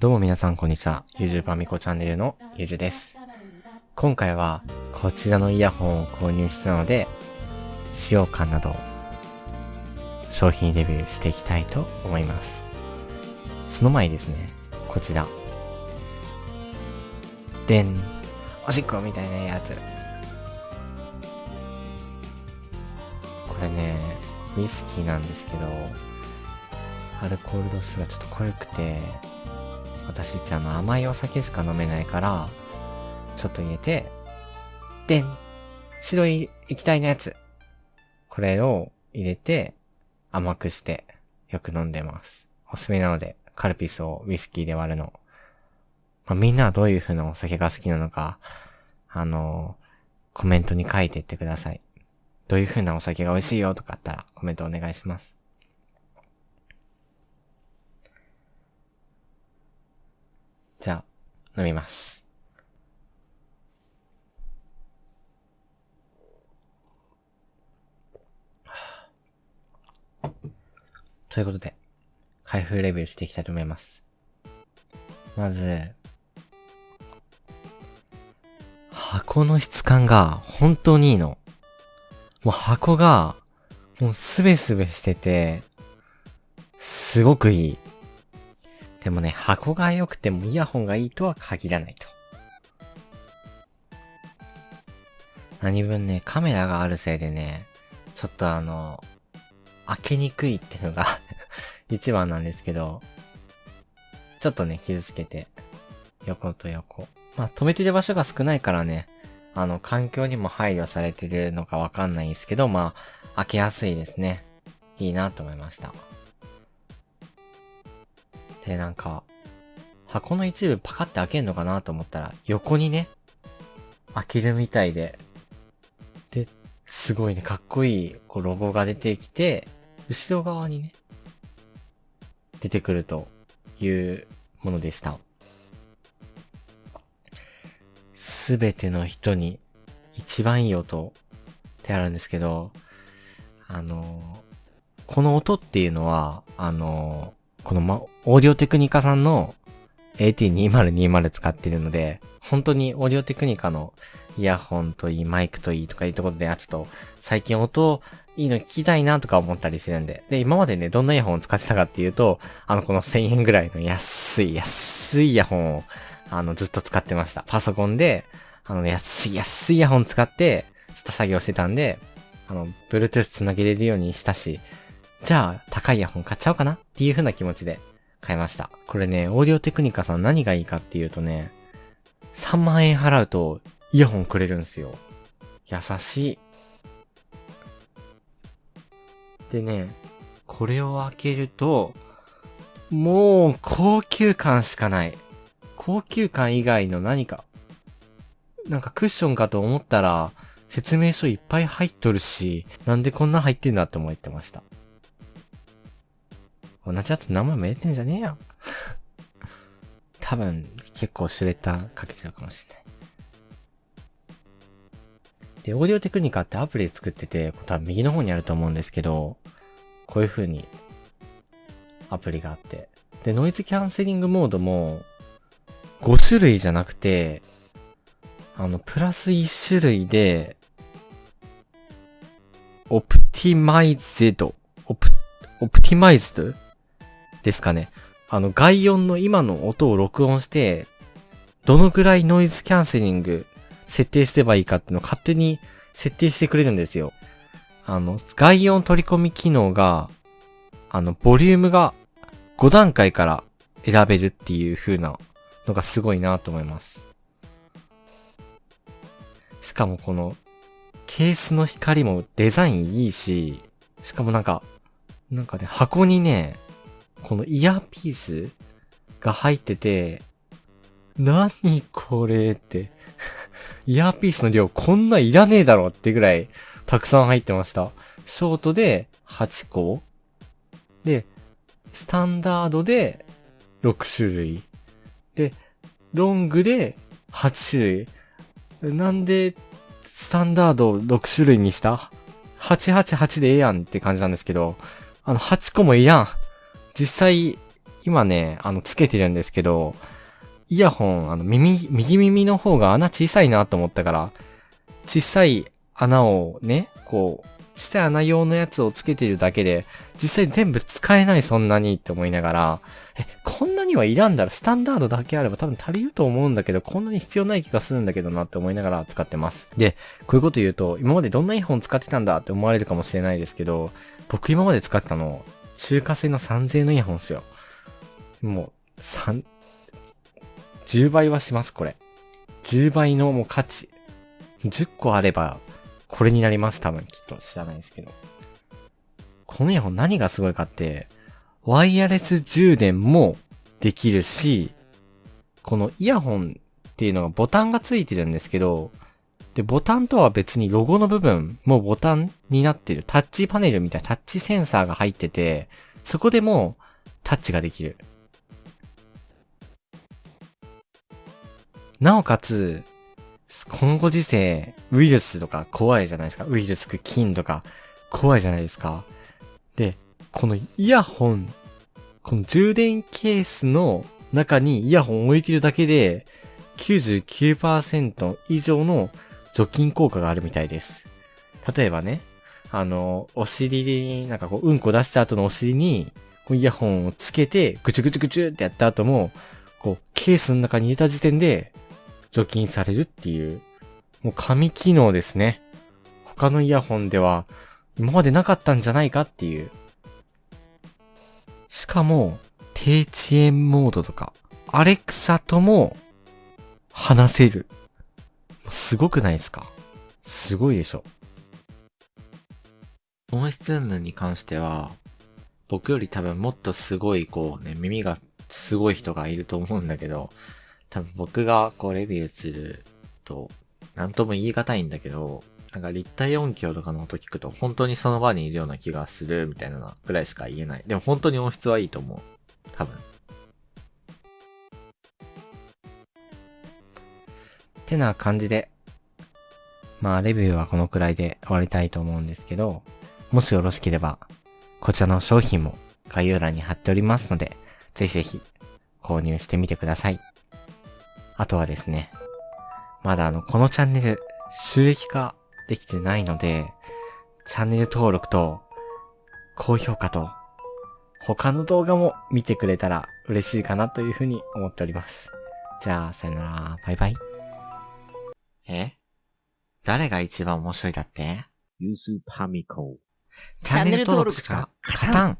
どうも皆さんこんにちは。ゆじゅばみこチャンネルのゆじゅです。今回はこちらのイヤホンを購入したので、使用感など商品レビューしていきたいと思います。その前にですね、こちら。でん。おしっこみたいなやつ。これね、ウイスキーなんですけど、アルコール度数がちょっと濃くて、私っちあの甘いお酒しか飲めないから、ちょっと入れて、でん白い液体のやつ。これを入れて、甘くして、よく飲んでます。おすすめなので、カルピスをウイスキーで割るの。まあ、みんなはどういう風なお酒が好きなのか、あのー、コメントに書いていってください。どういう風なお酒が美味しいよとかあったらコメントお願いします。じゃあ、飲みます。ということで、開封レビューしていきたいと思います。まず、箱の質感が本当にいいの。もう箱が、もうすべすべしてて、すごくいい。でもね、箱が良くてもイヤホンがいいとは限らないと。何分ね、カメラがあるせいでね、ちょっとあの、開けにくいっていうのが 一番なんですけど、ちょっとね、傷つけて、横と横。まあ、止めてる場所が少ないからね、あの、環境にも配慮されてるのかわかんないんですけど、まあ、開けやすいですね。いいなと思いました。で、なんか、箱の一部パカって開けんのかなと思ったら、横にね、開けるみたいで、で、すごいね、かっこいい、こう、ロゴが出てきて、後ろ側にね、出てくるというものでした。すべての人に一番いい音ってあるんですけど、あの、この音っていうのは、あの、このま、オーディオテクニカさんの AT2020 使ってるので、本当にオーディオテクニカのイヤホンといい、マイクといいとかいうところで、あ、ちょっと、最近音いいの聞きたいなとか思ったりしてるんで。で、今までね、どんなイヤホンを使ってたかっていうと、あの、この1000円ぐらいの安い、安いイヤホンを、あの、ずっと使ってました。パソコンで、あの、安い、安いイヤホン使って、ずっと作業してたんで、あの、Bluetooth 繋げれるようにしたし、じゃあ、高いイヤホン買っちゃおうかなっていう風な気持ちで買いました。これね、オーディオテクニカさん何がいいかっていうとね、3万円払うとイヤホンくれるんすよ。優しい。でね、これを開けると、もう高級感しかない。高級感以外の何か。なんかクッションかと思ったら、説明書いっぱい入っとるし、なんでこんな入ってんだって思ってました。同じやつ名前も入れてんじゃねえよ。多分、結構シュレッダーかけちゃうかもしれない。で、オーディオテクニカってアプリ作ってて、多分右の方にあると思うんですけど、こういう風にアプリがあって。で、ノイズキャンセリングモードも5種類じゃなくて、あの、プラス1種類で、オプティマイゼド、オプ、オプティマイズド？ですかね。あの、外音の今の音を録音して、どのぐらいノイズキャンセリング設定すればいいかっていうのを勝手に設定してくれるんですよ。あの、外音取り込み機能が、あの、ボリュームが5段階から選べるっていう風なのがすごいなと思います。しかもこの、ケースの光もデザインいいし、しかもなんか、なんかね、箱にね、このイヤーピースが入ってて、何これって イヤーピースの量こんないらねえだろってぐらいたくさん入ってました。ショートで8個で、スタンダードで6種類。で、ロングで8種類。なんで、スタンダード6種類にした ?888 でええやんって感じなんですけど、あの、8個もええやん。実際、今ね、あの、つけてるんですけど、イヤホン、あの、耳、右耳の方が穴小さいなと思ったから、小さい穴をね、こう、小さい穴用のやつをつけてるだけで、実際全部使えないそんなにって思いながら、え、こんなにはいらんだろスタンダードだけあれば多分足りると思うんだけど、こんなに必要ない気がするんだけどなって思いながら使ってます。で、こういうこと言うと、今までどんなイヤホン使ってたんだって思われるかもしれないですけど、僕今まで使ってたの、中華製の3000円のイヤホンですよ。もう、3、10倍はします、これ。10倍のもう価値。10個あれば、これになります、多分、きっと。知らないですけど。このイヤホン何がすごいかって、ワイヤレス充電もできるし、このイヤホンっていうのがボタンがついてるんですけど、で、ボタンとは別にロゴの部分もボタンになってる。タッチパネルみたいなタッチセンサーが入ってて、そこでもうタッチができる。なおかつ、このご時世、ウイルスとか怖いじゃないですか。ウイルス、菌とか怖いじゃないですか。で、このイヤホン、この充電ケースの中にイヤホンを置いてるだけで、99%以上の除菌効果があるみたいです。例えばね、あの、お尻に、なんかこう、うんこ出した後のお尻に、イヤホンをつけて、ぐちゅぐちゅぐちゅってやった後も、こう、ケースの中に入れた時点で、除菌されるっていう、もう神機能ですね。他のイヤホンでは今までなかったんじゃないかっていう。しかも、低遅延モードとか、アレクサとも話せる。すごくないですか？すごいでしょ。音質云々に関しては、僕より多分もっとすごいこうね、耳がすごい人がいると思うんだけど、多分僕がこうレビューすると、なんとも言い難いんだけど、なんか立体音響とかの音聞くと本当にその場にいるような気がするみたいなぐらいしか言えない。でも本当に音質はいいと思う。多分。ってな感じで、まあレビューはこのくらいで終わりたいと思うんですけど、もしよろしければ、こちらの商品も概要欄に貼っておりますので、ぜひぜひ購入してみてください。あとはですね、まだあの、このチャンネル収益化できてないので、チャンネル登録と高評価と他の動画も見てくれたら嬉しいかなというふうに思っております。じゃあ、さよなら、バイバイ。え？誰が一番面白いだって？ユースパミコ。チャンネル登録しか勝たん